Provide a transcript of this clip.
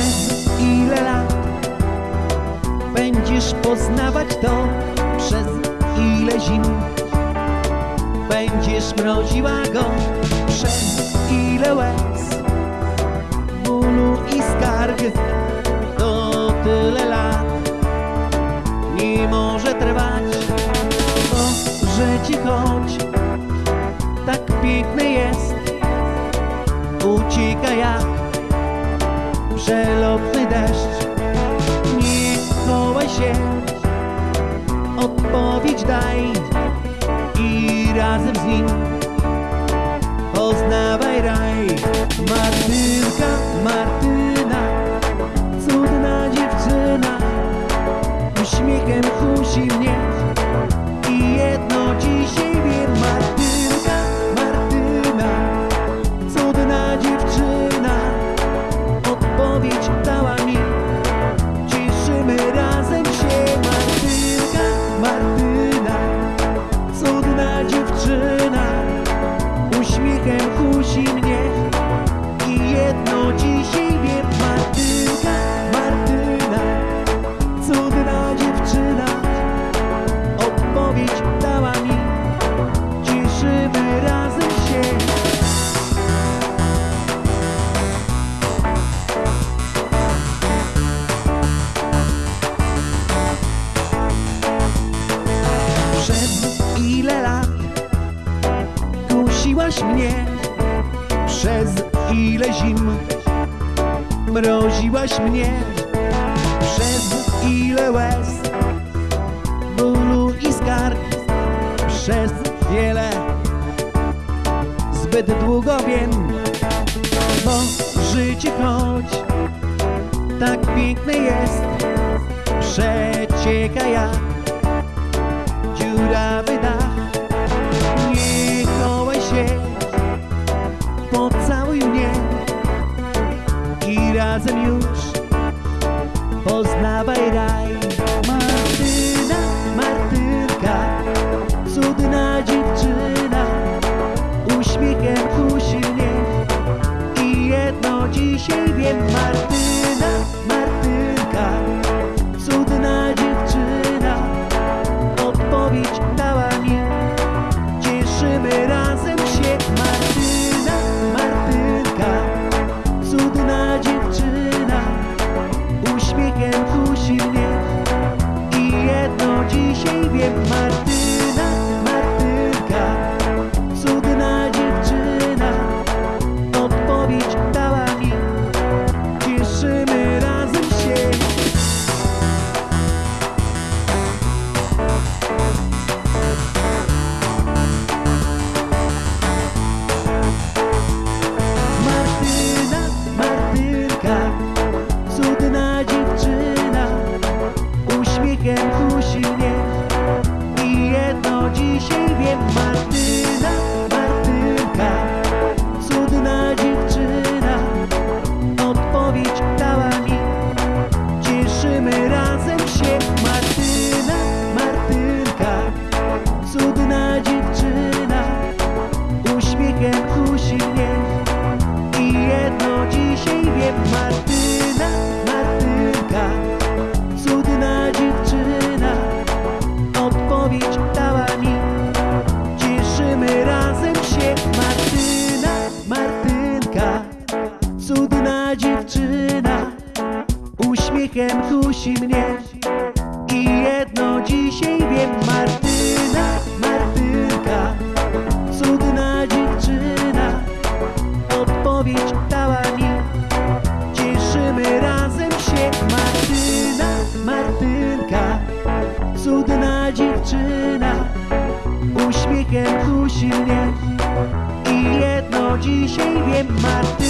przez ile lat Będziesz poznawać to przez ile zim. Będziesz mroziła go przez ile łez Bólu i skarg to tyle lat. Nie może trwać Może ci choć tak piękny jest Ucieka jak przelotny deszcz. Nie chowaj się, odpowiedź daj I razem z nim poznawaj raj. Martynka, Martyna, cudna dziewczyna Uśmiechem kusi mnie mnie Przez ile zim. Mroziłaś mnie Przez ile łez. Bólu i skarg Przez wiele. Zbyt długo wiem Bo życie choć tak piękne jest. Przecieka jak dziurawy dach poznawaj raj. Martyna, Martynka, cudna dziewczyna. Uśmiechem kusi mnie i jedno dzisiaj wiem. Martyna, Martynka, cudna dziewczyna. Odpowiedź dała jedno dzisiaj wiem Martyna, cudna dziewczyna Uśmiechem kusi mnie. I jedno dzisiaj wiem Martyna, Martynka, cudna dziewczyna. Odpowiedź dała mi, cieszymy razem się. Martyna, Martynka, cudna dziewczyna. Uśmiechem kusi mnie. I jedno dzisiaj wiem Martyna